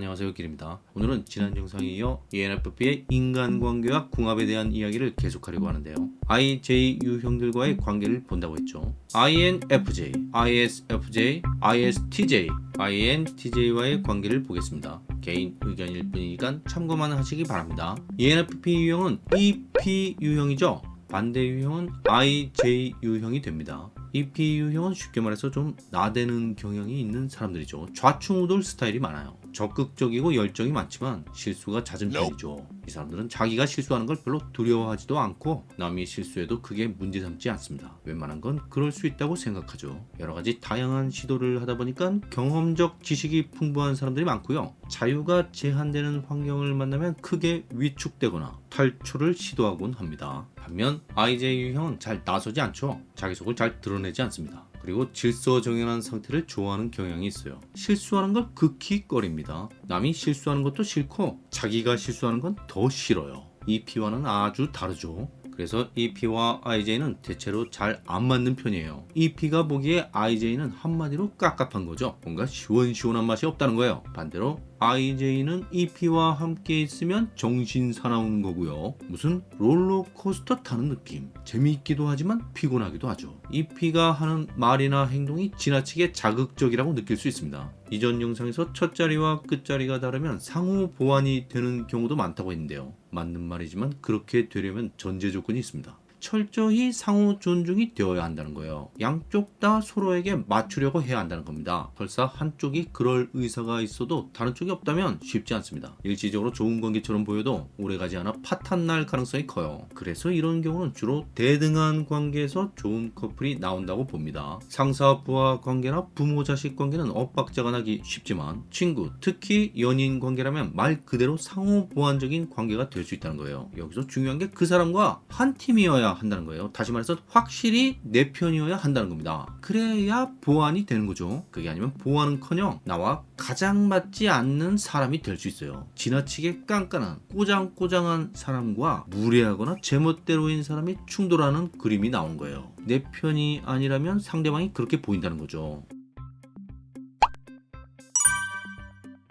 안녕하세요 길입니다. 오늘은 지난 영상에 이어 ENFP의 인간관계와 궁합에 대한 이야기를 계속하려고 하는데요. IJ 유형들과의 관계를 본다고 했죠. INFJ, ISFJ, ISTJ, INTJ와의 관계를 보겠습니다. 개인 의견일 뿐이니까 참고만 하시기 바랍니다. ENFP 유형은 EP 유형이죠. 반대 유형은 IJ 유형이 됩니다. EP 유형은 쉽게 말해서 좀 나대는 경향이 있는 사람들이죠. 좌충우돌 스타일이 많아요. 적극적이고 열정이 많지만 실수가 잦은 편이죠. 이 사람들은 자기가 실수하는 걸 별로 두려워하지도 않고 남이 실수해도 그게 문제 삼지 않습니다. 웬만한 건 그럴 수 있다고 생각하죠. 여러 가지 다양한 시도를 하다 보니까 경험적 지식이 풍부한 사람들이 많고요. 자유가 제한되는 환경을 만나면 크게 위축되거나 탈출을 시도하곤 합니다. 반면 IJ 유형은 잘 나서지 않죠. 자기 속을 잘 드러내지 않습니다. 그리고 질서정연한 상태를 좋아하는 경향이 있어요. 실수하는 걸 극히 꺼립니다. 남이 실수하는 것도 싫고 자기가 실수하는 건 더 싫어요. EP와는 아주 다르죠. 그래서 EP와 IJ는 대체로 잘 안 맞는 편이에요. EP가 보기에 IJ는 한마디로 깝깝한 거죠. 뭔가 시원시원한 맛이 없다는 거예요. 반대로 IJ는 EP와 함께 있으면 정신 사나운 거고요. 무슨 롤러코스터 타는 느낌. 재미있기도 하지만 피곤하기도 하죠. EP가 하는 말이나 행동이 지나치게 자극적이라고 느낄 수 있습니다. 이전 영상에서 첫 자리와 끝 자리가 다르면 상호 보완이 되는 경우도 많다고 했는데요. 맞는 말이지만 그렇게 되려면 전제 조건이 있습니다. 철저히 상호 존중이 되어야 한다는 거예요. 양쪽 다 서로에게 맞추려고 해야 한다는 겁니다. 설사 한쪽이 그럴 의사가 있어도 다른 쪽이 없다면 쉽지 않습니다. 일시적으로 좋은 관계처럼 보여도 오래가지 않아 파탄 날 가능성이 커요. 그래서 이런 경우는 주로 대등한 관계에서 좋은 커플이 나온다고 봅니다. 상사 부하 관계나 부모 자식 관계는 엇박자가 나기 쉽지만 친구 특히 연인 관계라면 말 그대로 상호 보완적인 관계가 될 수 있다는 거예요. 여기서 중요한 게 그 사람과 한 팀이어야 한다는 거예요. 다시 말해서 확실히 내 편이어야 한다는 겁니다. 그래야 보완이 되는 거죠. 그게 아니면 보완은커녕 나와 가장 맞지 않는 사람이 될 수 있어요. 지나치게 깐깐한 꼬장꼬장한 사람과 무례하거나 제멋대로인 사람이 충돌하는 그림이 나온 거예요. 내 편이 아니라면 상대방이 그렇게 보인다는 거죠.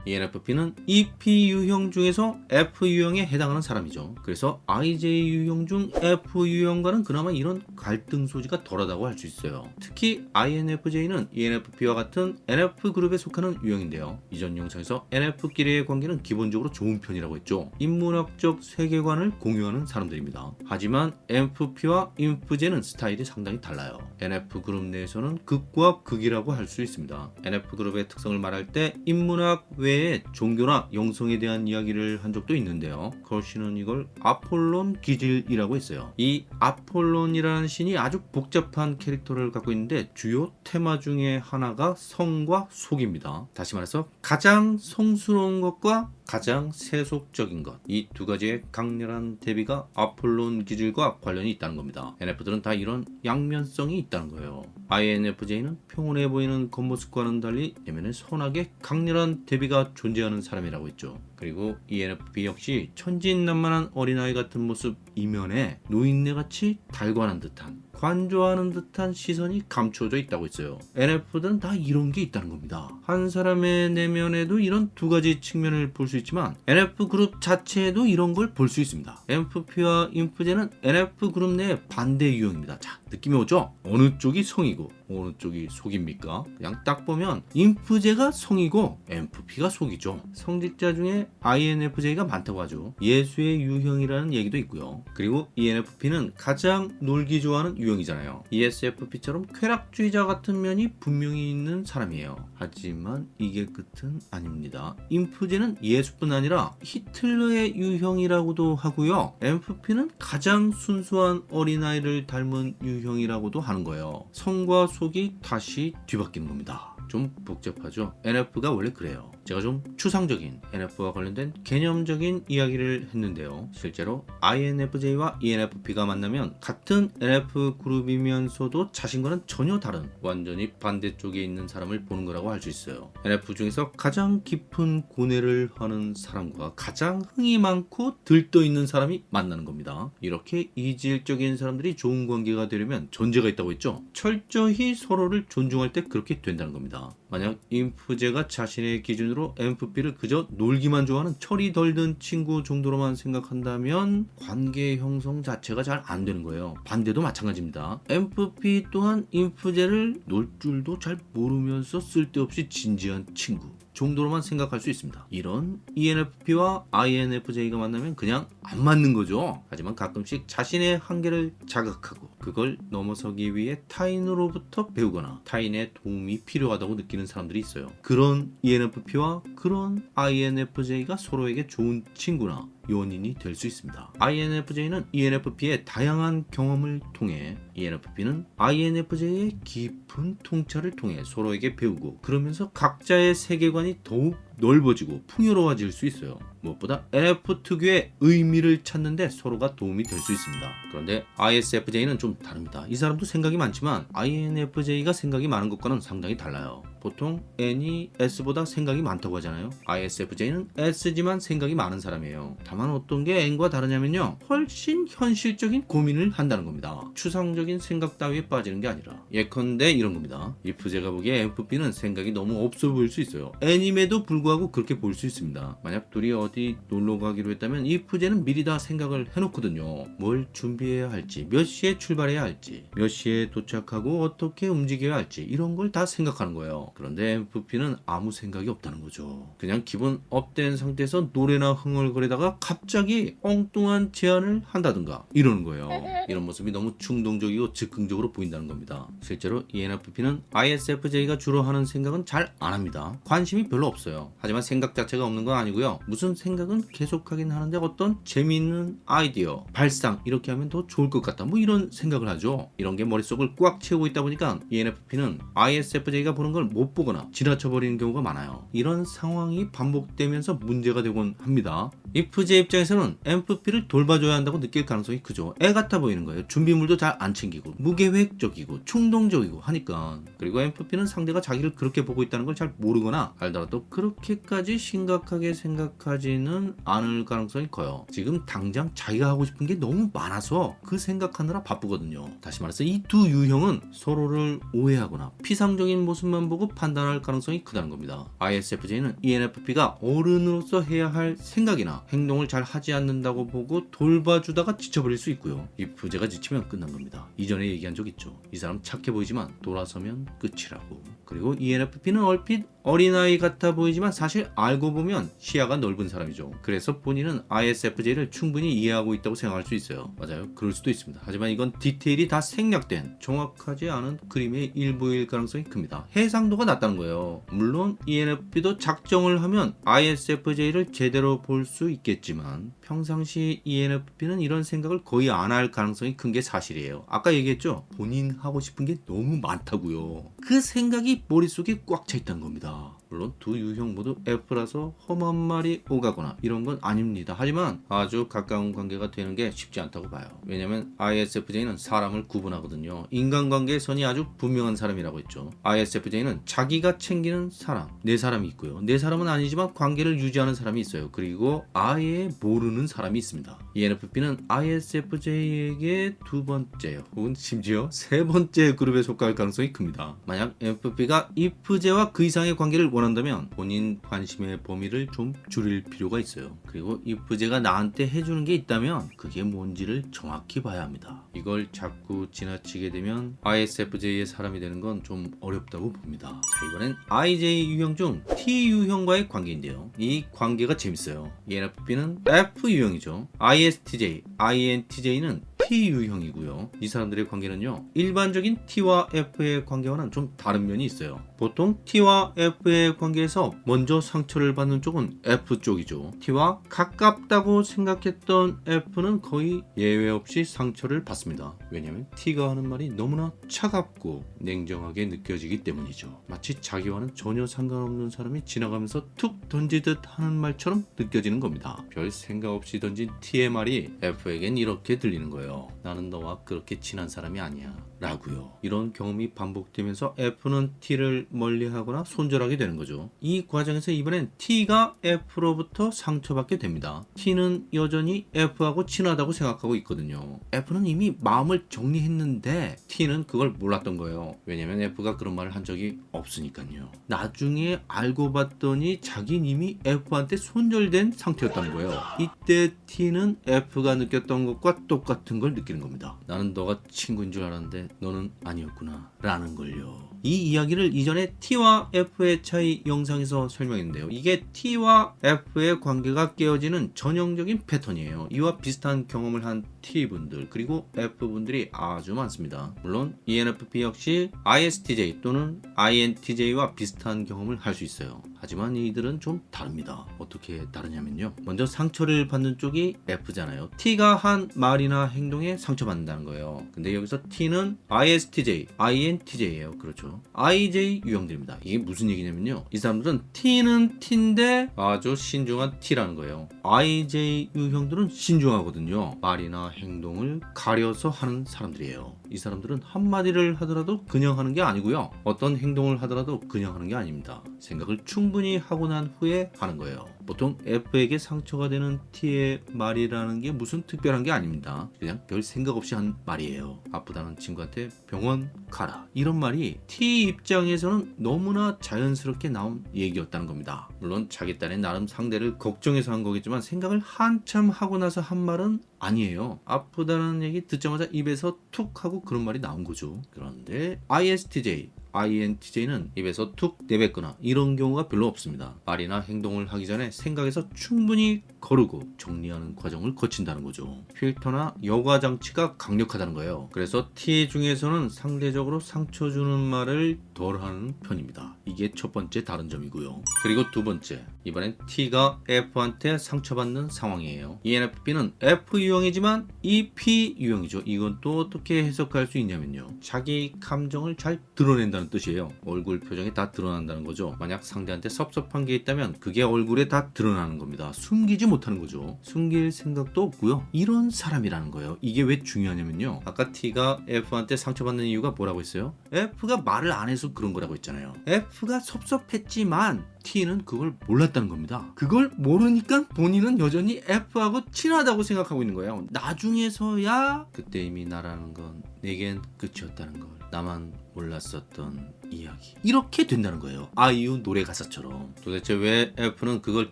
ENFP는 EP 유형 중에서 F 유형에 해당하는 사람이죠. 그래서 IJ 유형 중 F 유형과는 그나마 이런 갈등 소지가 덜하다고 할 수 있어요. 특히 INFJ는 ENFP와 같은 NF 그룹에 속하는 유형인데요. 이전 영상에서 NF끼리의 관계는 기본적으로 좋은 편이라고 했죠. 인문학적 세계관을 공유하는 사람들입니다. 하지만 NFP와 INFJ는 스타일이 상당히 달라요. NF 그룹 내에서는 극과 극이라고 할 수 있습니다. NF 그룹의 특성을 말할 때 인문학 외 외에 종교나 영성에 대한 이야기를 한 적도 있는데요. 걸 씨는 이걸 아폴론 기질이라고 했어요. 이 아폴론이라는 신이 아주 복잡한 캐릭터를 갖고 있는데 주요 테마 중에 하나가 성과 속입니다. 다시 말해서 가장 성스러운 것과 가장 세속적인 것 이 두 가지의 강렬한 대비가 아폴론 기질과 관련이 있다는 겁니다. NF들은 다 이런 양면성이 있다는 거예요. INFJ는 평온해 보이는 겉모습과는 달리 내면에 선하게 강렬한 대비가 존재하는 사람이라고 했죠. 그리고 ENFP 역시 천진난만한 어린아이 같은 모습 이면에 노인네같이 달관한 듯한 관조하는 듯한 시선이 감춰져 있다고 있어요. NF들은 다 이런 게 있다는 겁니다. 한 사람의 내면에도 이런 두 가지 측면을 볼 수 있지만 NF 그룹 자체에도 이런 걸 볼 수 있습니다. NFP와 인프제는 NF 그룹 내 반대 유형입니다. 자, 느낌이 오죠? 어느 쪽이 성이고 어느 쪽이 속입니까? 그냥 딱 보면 인프제가 성이고 NFP가 속이죠. 성직자 중에 INFJ가 많다고 하죠. 예수의 유형이라는 얘기도 있고요. 그리고 ENFP는 가장 놀기 좋아하는 유형이잖아요. ESFP처럼 쾌락주의자 같은 면이 분명히 있는 사람이에요. 하지만 이게 끝은 아닙니다. 인프제는 예수뿐 아니라 히틀러의 유형이라고도 하고요. NFP는 가장 순수한 어린아이를 닮은 유형이라고도 하는 거예요. 성과 속이 다시 뒤바뀌는 겁니다. 좀 복잡하죠? NF가 원래 그래요. 제가 좀 추상적인 NF와 관련된 개념적인 이야기를 했는데요. 실제로 INFJ와 ENFP가 만나면 같은 NF 그룹이면서도 자신과는 전혀 다른 완전히 반대쪽에 있는 사람을 보는 거라고 할 수 있어요. NF 중에서 가장 깊은 고뇌를 하는 사람과 가장 흥이 많고 들떠 있는 사람이 만나는 겁니다. 이렇게 이질적인 사람들이 좋은 관계가 되려면 전제가 있다고 했죠? 철저히 서로를 존중할 때 그렇게 된다는 겁니다 겁니다. 만약 인프제가 자신의 기준으로 MFP를 그저 놀기만 좋아하는 철이 덜 든 친구 정도로만 생각한다면 관계 형성 자체가 잘 안 되는 거예요. 반대도 마찬가지입니다. MFP 또한 인프제를 놀 줄도 잘 모르면서 쓸데없이 진지한 친구 정도로만 생각할 수 있습니다. 이런 ENFP와 INFJ가 만나면 그냥 안 맞는 거죠. 하지만 가끔씩 자신의 한계를 자각하고 그걸 넘어서기 위해 타인으로부터 배우거나 타인의 도움이 필요하다고 느끼는 사람들이 있어요. 그런 ENFP와 그런 INFJ가 서로에게 좋은 친구나 요원인이 될 수 있습니다. INFJ는 ENFP의 다양한 경험을 통해 ENFP는 INFJ의 깊은 통찰을 통해 서로에게 배우고 그러면서 각자의 세계관이 더욱 넓어지고 풍요로워질 수 있어요. 무엇보다 NF 특유의 의미를 찾는데 서로가 도움이 될 수 있습니다. 그런데 ISFJ는 좀 다릅니다. 이 사람도 생각이 많지만 INFJ가 생각이 많은 것과는 상당히 달라요. 보통 N이 S보다 생각이 많다고 하잖아요. ISFJ는 S지만 생각이 많은 사람이에요. 다만 어떤 게 N과 다르냐면요. 훨씬 현실적인 고민을 한다는 겁니다. 추상적인 생각 따위에 빠지는 게 아니라 예컨대 이런 겁니다. ISFJ가 보기에 INFP는 생각이 너무 없어 보일 수 있어요. N임에도 불구하고 그렇게 볼 수 있습니다. 만약 둘이 어디 놀러 가기로 했다면 ISFJ는 미리 다 생각을 해놓거든요. 뭘 준비해야 할지, 몇 시에 출발해야 할지, 몇 시에 도착하고 어떻게 움직여야 할지 이런 걸 다 생각하는 거예요. 그런데 INFP는 아무 생각이 없다는 거죠. 그냥 기분 up된 상태에서 노래나 흥얼거리다가 갑자기 엉뚱한 제안을 한다든가 이러는 거예요. 이런 모습이 너무 충동적이고 즉흥적으로 보인다는 겁니다. 실제로 ENFP는 ISFJ가 주로 하는 생각은 잘 안 합니다. 관심이 별로 없어요. 하지만 생각 자체가 없는 건 아니고요. 무슨 생각은 계속하긴 하는데 어떤 재미있는 아이디어, 발상 이렇게 하면 더 좋을 것 같다. 뭐 이런 생각을 하죠. 이런 게 머릿속을 꽉 채우고 있다 보니까 ENFP는 ISFJ가 보는 걸 못 보거나 지나쳐버리는 경우가 많아요. 이런 상황이 반복되면서 문제가 되곤 합니다. IFJ 입장에서는 MFP를 돌봐줘야 한다고 느낄 가능성이 크죠. 애 같아 보이는 거예요. 준비물도 잘 안 챙기고 무계획적이고 충동적이고 하니까 그리고 MFP는 상대가 자기를 그렇게 보고 있다는 걸 잘 모르거나 알더라도 그렇게까지 심각하게 생각하지 는 않을 가능성이 커요. 지금 당장 자기가 하고 싶은 게 너무 많아서 그 생각하느라 바쁘거든요. 다시 말해서 이 두 유형은 서로를 오해하거나 피상적인 모습만 보고 판단할 가능성이 크다는 겁니다. ISFJ는 ENFP가 어른으로서 해야 할 생각이나 행동을 잘 하지 않는다고 보고 돌봐주다가 지쳐버릴 수 있고요. 이 부제가 지치면 끝난 겁니다. 이전에 얘기한 적 있죠. 이 사람 착해 보이지만 돌아서면 끝이라고. 그리고 ENFP는 얼핏 어린아이 같아 보이지만 사실 알고 보면 시야가 넓은 사람이죠. 그래서 본인은 ISFJ를 충분히 이해하고 있다고 생각할 수 있어요. 맞아요. 그럴 수도 있습니다. 하지만 이건 디테일이 다 생략된 정확하지 않은 그림의 일부일 가능성이 큽니다. 해상도가 낮다는 거예요. 물론 ENFP도 작정을 하면 ISFJ를 제대로 볼 수 있겠지만 평상시 ENFP는 이런 생각을 거의 안 할 가능성이 큰 게 사실이에요. 아까 얘기했죠. 본인 하고 싶은 게 너무 많다고요. 그 생각이 머릿속에 꽉 차 있다는 겁니다. 물론 두 유형 모두 F라서 험한 말이 오가거나 이런 건 아닙니다. 하지만 아주 가까운 관계가 되는 게 쉽지 않다고 봐요. 왜냐면 ISFJ는 사람을 구분하거든요. 인간관계의 선이 아주 분명한 사람이라고 했죠. ISFJ는 자기가 챙기는 사람, 내 사람이 있고요. 내 사람은 아니지만 관계를 유지하는 사람이 있어요. 그리고 아예 모르는 사람이 있습니다. ENFP는 ISFJ에게 두 번째요. 혹은 심지어 세 번째 그룹에 속할 가능성이 큽니다. 만약 FP가 IF제와 그 이상의 관계를 원한다면 본인 관심의 범위를 좀 줄일 필요가 있어요. 그리고 IF제가 나한테 해주는 게 있다면 그게 뭔지를 정확히 봐야 합니다. 이걸 자꾸 지나치게 되면 ISFJ의 사람이 되는 건 좀 어렵다고 봅니다. 자, 이번엔 IJ 유형 중 T 유형과의 관계인데요. 이 관계가 재밌어요. ENFP는 F 유형이죠. ISTJ, INTJ는 T 유형이고요. 이 사람들의 관계는요. 일반적인 T와 F의 관계와는 좀 다른 면이 있어요. 보통 T와 F의 관계에서 먼저 상처를 받는 쪽은 F 쪽이죠. T와 가깝다고 생각했던 F는 거의 예외 없이 상처를 받습니다. 왜냐하면 T가 하는 말이 너무나 차갑고 냉정하게 느껴지기 때문이죠. 마치 자기와는 전혀 상관없는 사람이 지나가면서 툭 던지듯 하는 말처럼 느껴지는 겁니다. 별 생각 없이 던진 T의 말이 F에겐 이렇게 들리는 거예요. 나는 너와 그렇게 친한 사람이 아니야. 라고요. 이런 경험이 반복되면서 F는 T를 멀리하거나 손절하게 되는 거죠. 이 과정에서 이번엔 T가 F로부터 상처받게 됩니다. T는 여전히 F하고 친하다고 생각하고 있거든요. F는 이미 마음을 정리했는데 T는 그걸 몰랐던 거예요. 왜냐면 F가 그런 말을 한 적이 없으니까요. 나중에 알고 봤더니 자기는 이미 F한테 손절된 상태였다는 거예요. 이때 T는 F가 느꼈던 것과 똑같은 걸 느끼는 겁니다. 나는 너가 친구인 줄 알았는데 너는 아니었구나 라는 걸요. 이 이야기를 이전에 T와 F의 차이 영상에서 설명했는데요. 이게 T와 F의 관계가 깨어지는 전형적인 패턴이에요. 이와 비슷한 경험을 한 T분들 그리고 F분들이 아주 많습니다. 물론 ENFP 역시 ISTJ 또는 INTJ와 비슷한 경험을 할 수 있어요. 하지만 이들은 좀 다릅니다. 어떻게 다르냐면요. 먼저 상처를 받는 쪽이 F잖아요. T가 한 말이나 행동에 상처받는다는 거예요. 근데 여기서 T는 ISTJ, INTJ예요. 그렇죠. IJ 유형들입니다. 이게 무슨 얘기냐면요. 이 사람들은 T는 T인데 아주 신중한 T라는 거예요. IJ 유형들은 신중하거든요. 말이나 행동을 가려서 하는 사람들이에요. 이 사람들은 한마디를 하더라도 그냥 하는 게 아니고요. 어떤 행동을 하더라도 그냥 하는 게 아닙니다. 생각을 충분히 하고 난 후에 하는 거예요. 보통 F에게 상처가 되는 T의 말이라는 게 무슨 특별한 게 아닙니다. 그냥 별 생각 없이 한 말이에요. 아프다는 친구한테 병원 가라. 이런 말이 T 입장에서는 너무나 자연스럽게 나온 얘기였다는 겁니다. 물론 자기 딴의 나름 상대를 걱정해서 한 거겠지만 생각을 한참 하고 나서 한 말은 아니에요. 아프다는 얘기 듣자마자 입에서 툭 하고 그런 말이 나온 거죠. 그런데 ISTJ INTJ는 입에서 툭 내뱉거나 이런 경우가 별로 없습니다. 말이나 행동을 하기 전에 생각에서 충분히 거르고 정리하는 과정을 거친다는 거죠. 필터나 여과 장치가 강력하다는 거예요. 그래서 T 중에서는 상대적으로 상처 주는 말을 덜 하는 편입니다. 이게 첫 번째 다른 점이고요. 그리고 두 번째, 이번엔 T가 F한테 상처받는 상황이에요. ENFP는 F 유형이지만 EP 유형이죠. 이건 또 어떻게 해석할 수 있냐면요. 자기 감정을 잘 드러낸다 는 뜻이에요. 얼굴 표정이 다 드러난다는 거죠. 만약 상대한테 섭섭한 게 있다면 그게 얼굴에 다 드러나는 겁니다. 숨기지 못하는 거죠. 숨길 생각도 없고요. 이런 사람이라는 거예요. 이게 왜 중요하냐면요. 아까 T가 F한테 상처받는 이유가 뭐라고 했어요? F가 말을 안 해서 그런 거라고 했잖아요. F가 섭섭했지만 T는 그걸 몰랐다는 겁니다. 그걸 모르니까 본인은 여전히 F하고 친하다고 생각하고 있는 거예요. 나중에서야 그때 이미 나라는 건 내겐 끝이었다는 걸 나만 몰랐었던 이야기. 이렇게 된다는 거예요. 아이유 노래 가사처럼. 도대체 왜 F는 그걸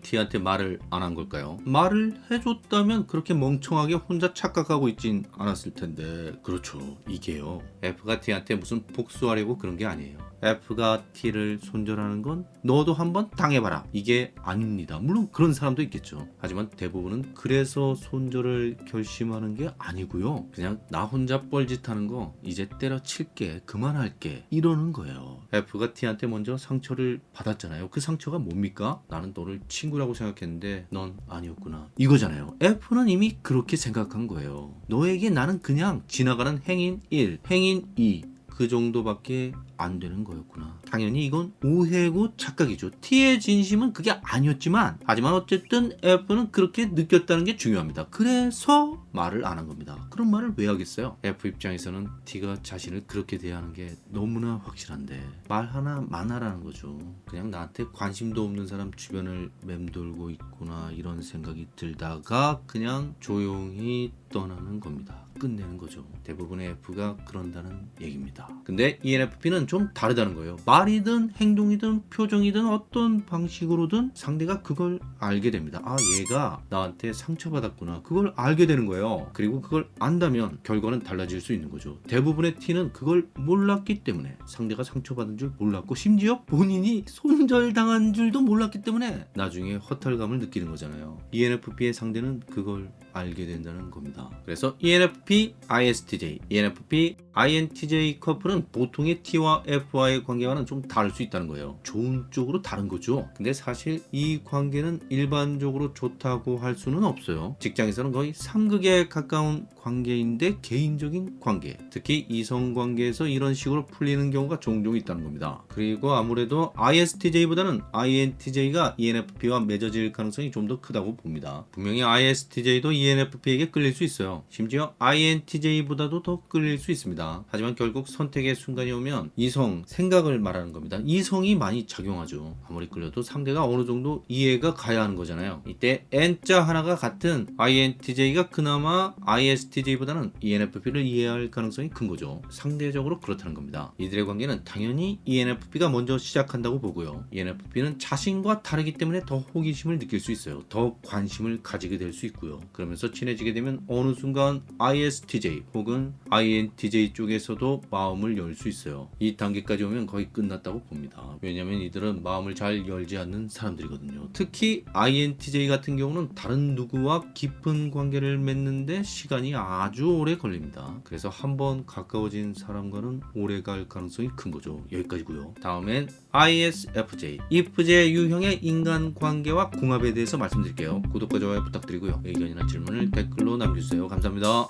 T한테 말을 안 한 걸까요? 말을 해줬다면 그렇게 멍청하게 혼자 착각하고 있진 않았을 텐데. 그렇죠. 이게요. F가 T한테 무슨 복수하려고 그런 게 아니에요 F가 T를 손절하는 건 너도 한번 당해봐라. 이게 아닙니다. 물론 그런 사람도 있겠죠. 하지만 대부분은 그래서 손절을 결심하는 게 아니고요. 그냥 나 혼자 뻘짓하는 거 이제 때려칠게 그만할게 이러는 거예요. F가 T한테 먼저 상처를 받았잖아요. 그 상처가 뭡니까? 나는 너를 친구라고 생각했는데 넌 아니었구나. 이거잖아요. F는 이미 그렇게 생각한 거예요. 너에게 나는 그냥 지나가는 행인 1 행인 2 그 정도밖에 안 되는 거였구나. 당연히 이건 오해고 착각이죠. T의 진심은 그게 아니었지만, 하지만 어쨌든 F는 그렇게 느꼈다는 게 중요합니다. 그래서 말을 안 한 겁니다. 그런 말을 왜 하겠어요? F 입장에서는 T가 자신을 그렇게 대하는 게 너무나 확실한데, 말 하나 만하라는 거죠. 그냥 나한테 관심도 없는 사람 주변을 맴돌고 있구나, 이런 생각이 들다가 그냥 조용히 떠나는 겁니다. 끝내는 거죠. 대부분의 F가 그런다는 얘기입니다. 근데 ENFP는 좀 다르다는 거예요. 말이든 행동이든 표정이든 어떤 방식으로든 상대가 그걸 알게 됩니다. 아 얘가 나한테 상처받았구나. 그걸 알게 되는 거예요. 그리고 그걸 안다면 결과는 달라질 수 있는 거죠. 대부분의 T는 그걸 몰랐기 때문에 상대가 상처받은 줄 몰랐고 심지어 본인이 손절당한 줄도 몰랐기 때문에 나중에 허탈감을 느끼는 거잖아요. ENFP의 상대는 그걸 알게 된다는 겁니다. 그래서 E ENFP, ISTJ, ENFP, INTJ 커플은 보통의 T와 F와의 관계와는 좀 다를 수 있다는 거예요. 좋은 쪽으로 다른 거죠. 근데 사실 이 관계는 일반적으로 좋다고 할 수는 없어요. 직장에서는 거의 상극에 가까운 관계인데 개인적인 관계, 특히 이성 관계에서 이런 식으로 풀리는 경우가 종종 있다는 겁니다. 그리고 아무래도 ISTJ보다는 INTJ가 ENFP와 맺어질 가능성이 좀 더 크다고 봅니다. 분명히 ISTJ도 ENFP에게 끌릴 수 있어요. 심지어 INTJ보다도 더 끌릴 수 있습니다. 하지만 결국 선택의 순간이 오면 이성, 생각을 말하는 겁니다. 이성이 많이 작용하죠. 아무리 끌려도 상대가 어느 정도 이해가 가야 하는 거잖아요. 이때 N자 하나가 같은 INTJ가 그나마 ISTJ보다는 ENFP를 이해할 가능성이 큰 거죠. 상대적으로 그렇다는 겁니다. 이들의 관계는 당연히 ENFP가 먼저 시작한다고 보고요. ENFP는 자신과 다르기 때문에 더 호기심을 느낄 수 있어요. 더 관심을 가지게 될 수 있고요. 그러면서 친해지게 되면 어느 순간 ISTJ 혹은 INTJ 쪽에서도 마음을 열 수 있어요. 이 단계까지 오면 거의 끝났다고 봅니다. 왜냐하면 이들은 마음을 잘 열지 않는 사람들이거든요. 특히 INTJ 같은 경우는 다른 누구와 깊은 관계를 맺는데 시간이 아주 오래 걸립니다. 그래서 한번 가까워진 사람과는 오래 갈 가능성이 큰 거죠. 여기까지고요. 다음엔 ISFJ, IFJ 유형의 인간 관계와 궁합에 대해서 말씀드릴게요. 구독과 좋아요 부탁드리고요. 의견이나 질문을 댓글로 남겨주세요. 감사합니다.